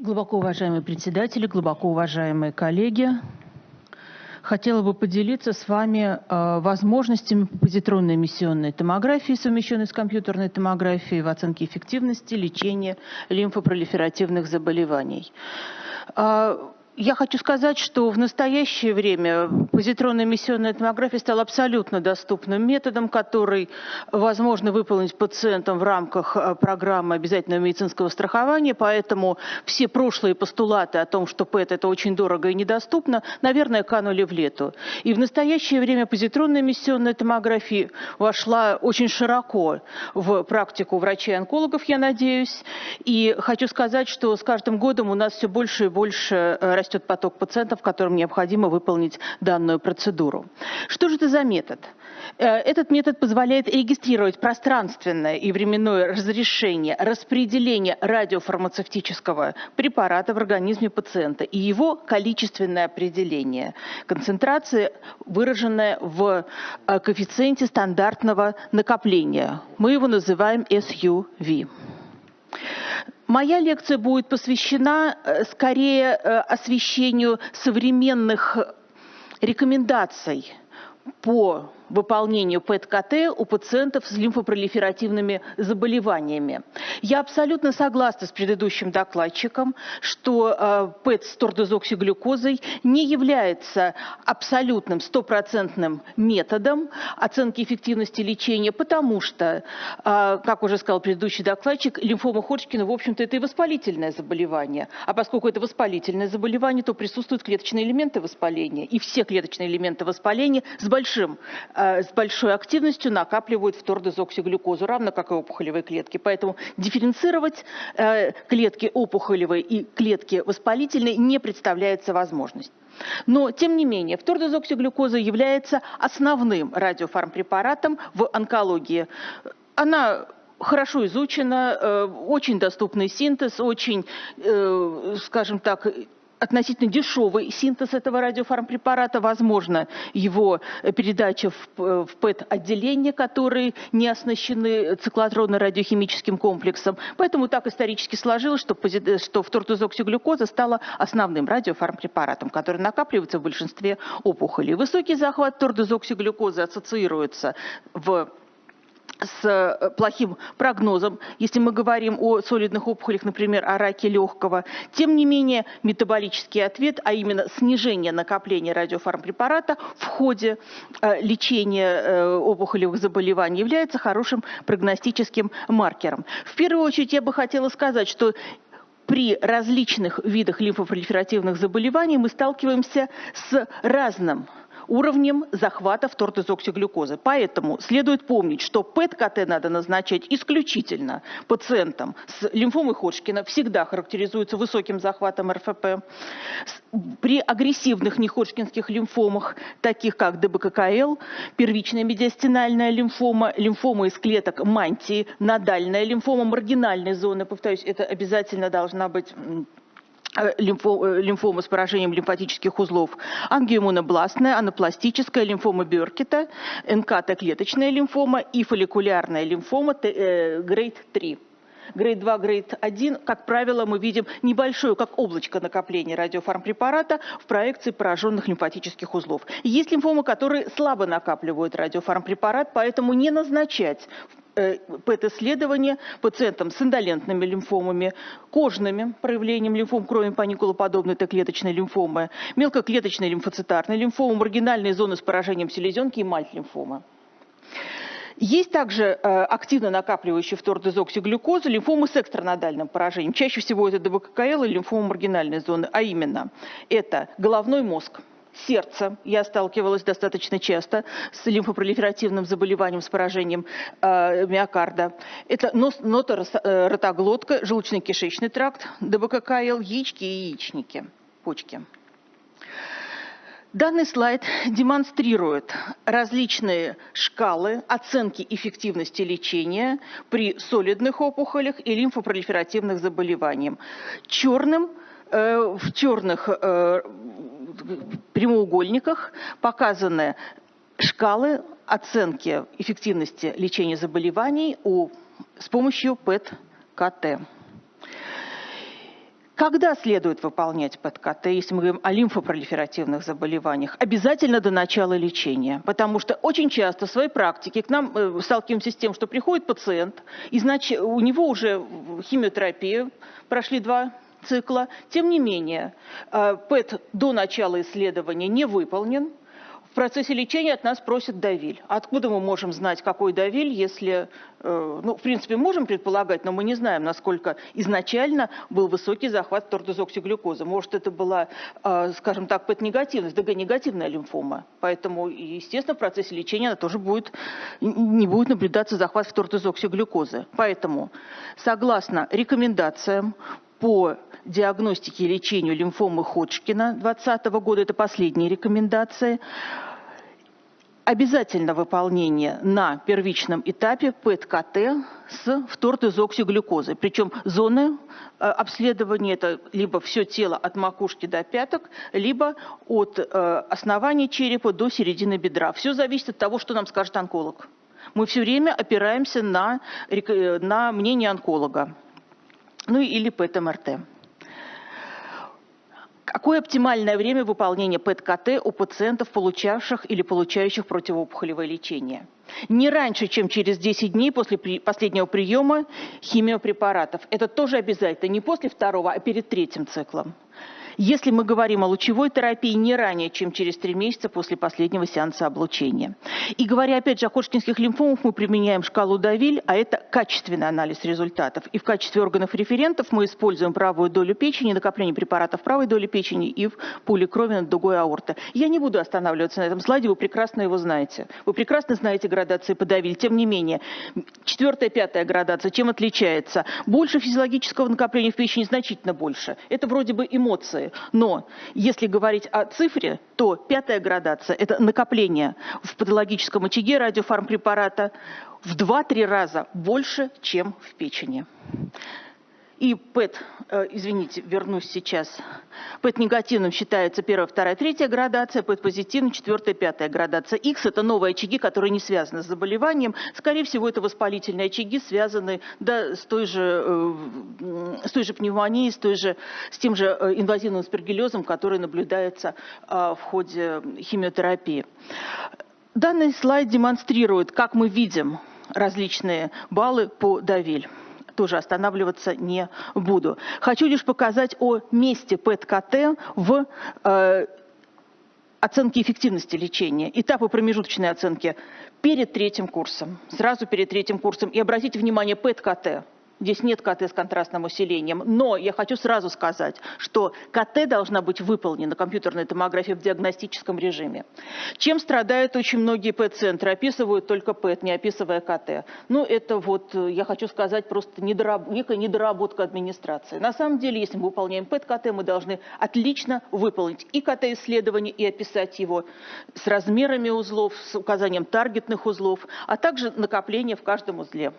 Глубоко уважаемые председатели, глубоко уважаемые коллеги, хотела бы поделиться с вами э, возможностями позитронной эмиссионной томографии, совмещенной с компьютерной томографией в оценке эффективности лечения лимфопролиферативных заболеваний. Э, я хочу сказать, что в настоящее время позитронная эмиссионная томография стала абсолютно доступным методом, который возможно выполнить пациентам в рамках э, программы обязательного медицинского страхования, поэтому все прошлые постулаты о том, что ПЭТ это очень дорого и недоступно, наверное, канули в лету. И в настоящее время позитронная эмиссионная томография вошла очень широко в практику врачей-онкологов, я надеюсь. И хочу сказать, что с каждым годом у нас все больше и больше растет растет поток пациентов, которым необходимо выполнить данную процедуру. Что же это за метод? Э, этот метод позволяет регистрировать пространственное и временное разрешение распределения радиофармацевтического препарата в организме пациента и его количественное определение. Концентрация, выраженная в э, коэффициенте стандартного накопления. Мы его называем SUV. Моя лекция будет посвящена э, скорее э, освещению современных рекомендаций по выполнению ПЭТ-КТ у пациентов с лимфопролиферативными заболеваниями. Я абсолютно согласна с предыдущим докладчиком, что э, ПЭТ с тордозоксиглюкозой не является абсолютным стопроцентным методом оценки эффективности лечения, потому что, э, как уже сказал предыдущий докладчик, лимфома Ходжкина, в общем-то, это и воспалительное заболевание. А поскольку это воспалительное заболевание, то присутствуют клеточные элементы воспаления. И все клеточные элементы воспаления с большим Э, с большой активностью накапливают втордезоксиглюкозу, равно как и опухолевые клетки. Поэтому дифференцировать э, клетки опухолевые и клетки воспалительные не представляется возможность. Но, тем не менее, втордезоксиглюкоза является основным радиофармпрепаратом в онкологии. Она хорошо изучена, э, очень доступный синтез, очень, скажем так, относительно дешевый синтез этого радиофармпрепарата, возможно его передача в, в ПЭТ-отделения, которые не оснащены циклотронно-радиохимическим комплексом. Поэтому так исторически сложилось, что, что фтортозоксиглюкоза стала основным радиофармпрепаратом, который накапливается в большинстве опухолей. Высокий захват тордозоксиглюкозы ассоциируется в с э, плохим прогнозом, если мы говорим о солидных опухолях, например, о раке легкого. Тем не менее, метаболический ответ, а именно снижение накопления радиофармпрепарата в ходе э, лечения э, опухолевых заболеваний является хорошим прогностическим маркером. В первую очередь я бы хотела сказать, что при различных видах лимфопролиферативных заболеваний мы сталкиваемся с разным уровнем захвата втортезоксиглюкозы. Поэтому следует помнить, что ПЭТ-КТ надо назначать исключительно пациентам с лимфомой Ходжкина, всегда характеризуется высоким захватом РФП. При агрессивных неходжкинских лимфомах, таких как ДБККЛ, первичная медиастинальная лимфома, лимфома из клеток мантии, надальная лимфома маргинальной зоны, повторюсь, это обязательно должна быть лимфо, лимфома с поражением лимфатических узлов, ангиомонобластная, анапластическая лимфома Бёркета, НК-Т-клеточная лимфома и фолликулярная лимфома э, грейд 3. Грейд 2, грейд 1, как правило, мы видим небольшое, как облачко накопления радиофармпрепарата в проекции пораженных лимфатических узлов. Есть лимфомы, которые слабо накапливают радиофармпрепарат, поэтому не назначать Э, ПЭТ-исследования пациентам с индолентными лимфомами, кожными проявлением лимфом, кроме паникулоподобной Т-клеточной лимфомы, мелкоклеточной лимфоцитарной лимфомы, маргинальные зоны с поражением селезенки и мальт-лимфомы. Есть также э, активно накапливающие фтордезоксиглюкозу лимфомы с экстранодальным поражением. Чаще всего это ДБККЛ и лимфома маргинальной зоны, а именно это головной мозг, сердца. Я сталкивалась достаточно часто с лимфопролиферативным заболеванием, с поражением э, миокарда. Это нос, ноторотоглотка, э, желудочно-кишечный тракт, ДБККЛ, яички и яичники, почки. Данный слайд демонстрирует различные шкалы оценки эффективности лечения при солидных опухолях и лимфопролиферативных заболеваниях. Черным в черных э, прямоугольниках показаны шкалы оценки эффективности лечения заболеваний у, с помощью ПЭТ-КТ. Когда следует выполнять ПЭТ-КТ, если мы говорим о лимфопролиферативных заболеваниях? Обязательно до начала лечения, потому что очень часто в своей практике к нам э, сталкиваемся с тем, что приходит пациент, и значит, у него уже химиотерапия, прошли два цикла, тем не менее э, ПЭТ до начала исследования не выполнен, в процессе лечения от нас просят давиль. Откуда мы можем знать, какой давиль, если, э, ну, в принципе, можем предполагать, но мы не знаем, насколько изначально был высокий захват тортозоксиглюкозы. Может, это была, э, скажем так, ПЭТ-негативность, ДГ-негативная лимфома. Поэтому, естественно, в процессе лечения она тоже будет, не будет наблюдаться захват в. Поэтому, согласно рекомендациям по диагностике и лечению лимфомы Ходжкина 2020 года, это последние рекомендации, обязательно выполнение на первичном этапе ПЭТ-КТ с втортезоксиглюкозой. Причем зоны э, обследования это либо все тело от макушки до пяток, либо от э, основания черепа до середины бедра. Все зависит от того, что нам скажет онколог. Мы все время опираемся на, на мнение онколога. Ну или ПЭТ-МРТ. Какое оптимальное время выполнения ПЭТ-КТ у пациентов, получавших или получающих противоопухолевое лечение? Не раньше, чем через 10 дней после последнего приема химиопрепаратов. Это тоже обязательно, не после второго, а перед третьим циклом. Если мы говорим о лучевой терапии не ранее, чем через три месяца после последнего сеанса облучения. И говоря опять же о ходжкинских лимфомах, мы применяем шкалу Давиль, а это качественный анализ результатов. И в качестве органов референтов мы используем правую долю печени, накопление препаратов правой доли печени и в пуле крови над дугой аорты. Я не буду останавливаться на этом слайде, вы прекрасно его знаете. Вы прекрасно знаете градации по Давиль. Тем не менее, четвертая, пятая градация, чем отличается? Больше физиологического накопления в печени, значительно больше. Это вроде бы эмоции. Но если говорить о цифре, то пятая градация – это накопление в патологическом очаге радиофармпрепарата в 2-3 раза больше, чем в печени. И ПЭТ, э, извините, вернусь сейчас, ПЭТ негативным считается первая, вторая, третья градация, ПЭТ позитивным четвертая, пятая градация. X это новые очаги, которые не связаны с заболеванием. Скорее всего, это воспалительные очаги, связанные да, с, той же, э, с той же пневмонией, с, той же, с тем же э, инвазивным спергелезом, который наблюдается в ходе химиотерапии. Данный слайд демонстрирует, как мы видим различные баллы по Давиль тоже останавливаться не буду. Хочу лишь показать о месте ПЭТ-КТ в э, оценке эффективности лечения, этапы промежуточной оценки перед третьим курсом, сразу перед третьим курсом. И обратите внимание, ПЭТ-КТ – Здесь нет КТ с контрастным усилением. Но я хочу сразу сказать, что КТ должна быть выполнена, компьютерная томография, в диагностическом режиме. Чем страдают очень многие ПЭТ-центры? Описывают только ПЭТ, не описывая КТ. Ну, это вот, я хочу сказать, просто недораб... некая недоработка администрации. На самом деле, если мы выполняем ПЭТ-КТ, мы должны отлично выполнить и КТ-исследование, и описать его с размерами узлов, с указанием таргетных узлов, а также накопление в каждом узле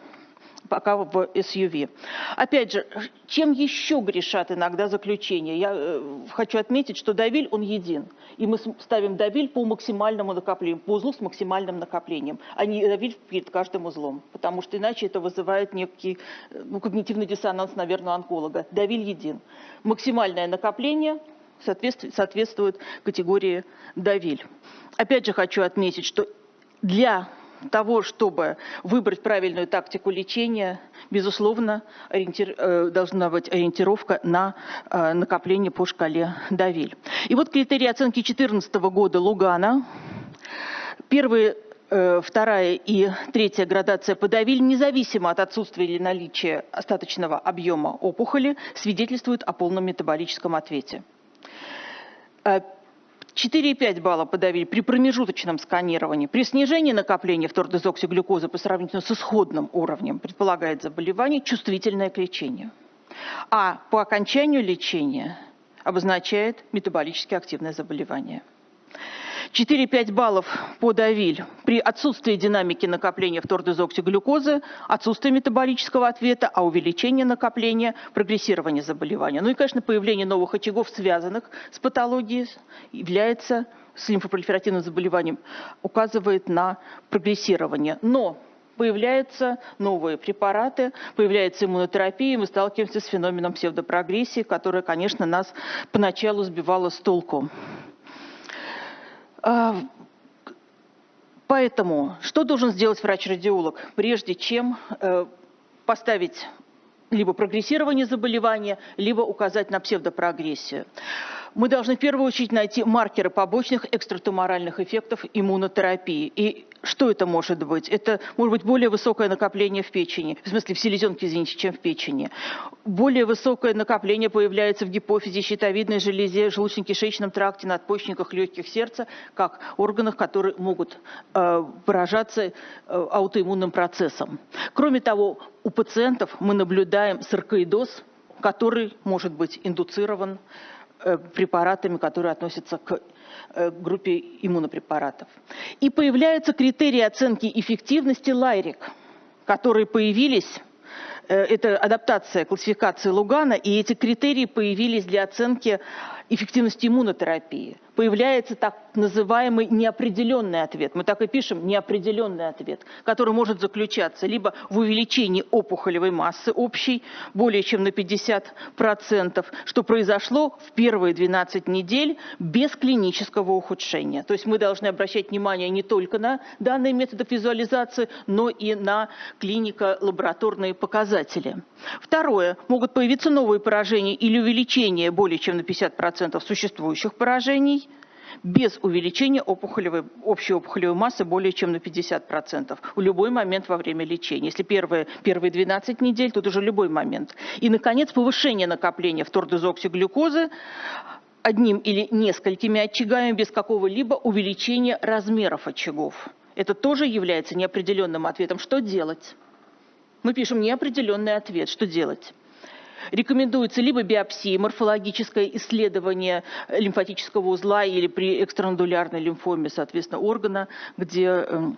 пока в SUV. Опять же, чем еще грешат иногда заключения? Я э, хочу отметить, что давиль, он един. И мы ставим давиль по максимальному накоплению, по узлу с максимальным накоплением, а не давиль перед каждым узлом. Потому что иначе это вызывает некий э, ну, когнитивный диссонанс, наверное, онколога. Давиль един. Максимальное накопление соответствует, соответствует категории давиль. Опять же хочу отметить, что для того, чтобы выбрать правильную тактику лечения, безусловно, ориентир, э, должна быть ориентировка на э, накопление по шкале Давиль. И вот критерии оценки 2014 года Лугана. Первые э, вторая и третья градация по Давиль, независимо от отсутствия или наличия остаточного объема опухоли, свидетельствуют о полном метаболическом ответе. 4,5 балла подавили при промежуточном сканировании. При снижении накопления втордезоксиглюкозы по сравнению с исходным уровнем предполагает заболевание чувствительное к лечению. А по окончанию лечения обозначает метаболически активное заболевание. 4-5 баллов по Давиль при отсутствии динамики накопления втордезоксиглюкозы, отсутствие метаболического ответа, а увеличение накопления, прогрессирование заболевания. Ну и, конечно, появление новых очагов, связанных с патологией, является с лимфопролиферативным заболеванием, указывает на прогрессирование. Но Появляются новые препараты, появляется иммунотерапия, и мы сталкиваемся с феноменом псевдопрогрессии, которая, конечно, нас поначалу сбивала с толку. А, поэтому что должен сделать врач-радиолог, прежде чем э, поставить либо прогрессирование заболевания, либо указать на псевдопрогрессию? Мы должны в первую очередь найти маркеры побочных экстратуморальных эффектов иммунотерапии. И что это может быть? Это может быть более высокое накопление в печени, в смысле в селезенке, извините, чем в печени. Более высокое накопление появляется в гипофизе, щитовидной железе, желудочно-кишечном тракте, надпочечниках, легких сердца, как органах, которые могут э, поражаться э, аутоиммунным процессом. Кроме того, у пациентов мы наблюдаем саркоидоз, который может быть индуцирован препаратами, которые относятся к э, группе иммунопрепаратов. И появляются критерии оценки эффективности Лайрик, которые появились э, это адаптация классификации Лугана, и эти критерии появились для оценки эффективности иммунотерапии – появляется так называемый неопределенный ответ. Мы так и пишем неопределенный ответ, который может заключаться либо в увеличении опухолевой массы общей более чем на 50%, что произошло в первые 12 недель без клинического ухудшения. То есть мы должны обращать внимание не только на данные методы визуализации, но и на клинико-лабораторные показатели. Второе. Могут появиться новые поражения или увеличение более чем на 50% существующих поражений без увеличения опухолевой, общей опухолевой массы более чем на 50% в любой момент во время лечения. Если первые, первые 12 недель, тут уже любой момент. И, наконец, повышение накопления втордезоксиглюкозы одним или несколькими очагами без какого-либо увеличения размеров очагов. Это тоже является неопределенным ответом. Что делать? Мы пишем неопределенный ответ. Что делать? Рекомендуется либо биопсия, морфологическое исследование лимфатического узла или при экстранодулярной лимфоме, соответственно, органа, где эм,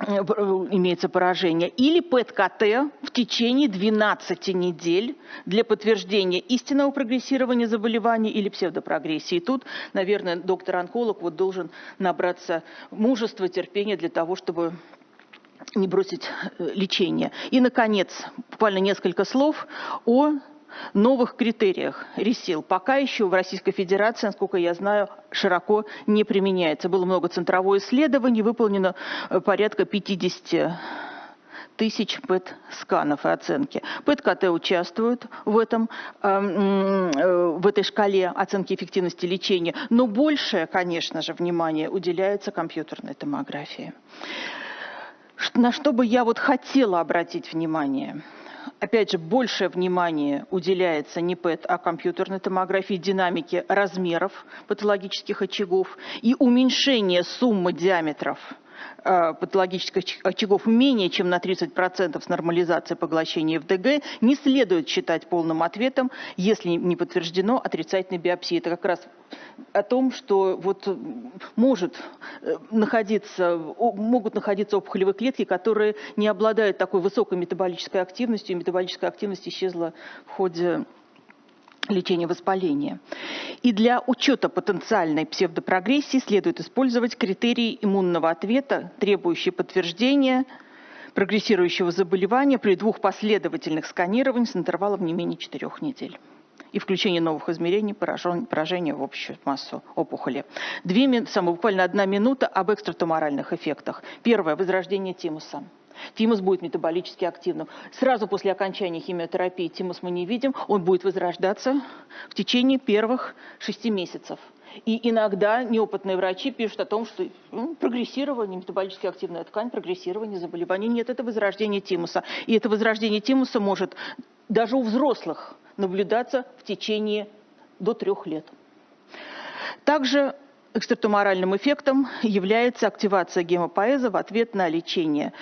э, имеется поражение, или ПЭТ-КТ в течение 12 недель для подтверждения истинного прогрессирования заболевания или псевдопрогрессии. И тут, наверное, доктор-онколог вот должен набраться мужества, терпения для того, чтобы не бросить э, лечение. И, наконец, буквально несколько слов о новых критериях РИСИЛ. Пока еще в Российской Федерации, насколько я знаю, широко не применяется. Было много центровое исследований, выполнено э, порядка 50 тысяч ПЭТ-сканов и оценки. ПЭТ-КТ участвуют в, этом, э, в этой шкале оценки эффективности лечения, но большее, конечно же, внимание уделяется компьютерной томографии на что бы я вот хотела обратить внимание. Опять же, большее внимание уделяется не ПЭТ, а компьютерной томографии, динамике размеров патологических очагов и уменьшение суммы диаметров патологических очагов менее чем на 30% с нормализацией поглощения ФДГ не следует считать полным ответом, если не подтверждено отрицательной биопсией. Это как раз о том, что вот может э, находиться, могут находиться опухолевые клетки, которые не обладают такой высокой метаболической активностью, и метаболическая активность исчезла в ходе лечения воспаления. И для учета потенциальной псевдопрогрессии следует использовать критерии иммунного ответа, требующие подтверждения прогрессирующего заболевания при двух последовательных сканированиях с интервалом не менее четырех недель и включение новых измерений поражения в общую массу опухоли. Две, самое, буквально одна минута об экстратуморальных эффектах. Первое – возрождение тимуса. Тимус будет метаболически активным. Сразу после окончания химиотерапии тимус мы не видим, он будет возрождаться в течение первых шести месяцев. И иногда неопытные врачи пишут о том, что ну, прогрессирование, метаболически активная ткань, прогрессирование заболеваний. Нет, это возрождение тимуса. И это возрождение тимуса может даже у взрослых наблюдаться в течение до трех лет. Также Экстратуморальным эффектом является активация гемопоэза в ответ на лечение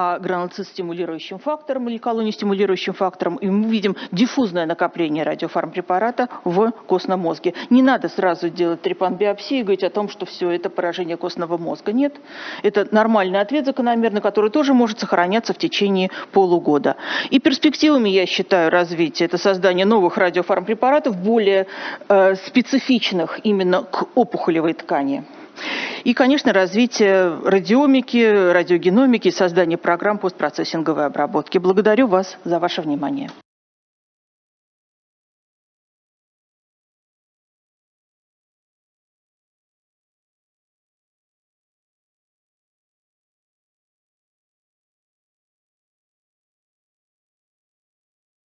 а гранулоцит-стимулирующим фактором или колонистимулирующим фактором. И мы видим диффузное накопление радиофармпрепарата в костном мозге. Не надо сразу делать трепан-биопсию и говорить о том, что все это поражение костного мозга. Нет, это нормальный ответ закономерный, который тоже может сохраняться в течение полугода. И перспективами, я считаю, развития – это создание новых радиофармпрепаратов, более э, специфичных именно к опухолевой ткани. И, конечно, развитие радиомики, радиогеномики, создание программ постпроцессинговой обработки. Благодарю вас за ваше внимание.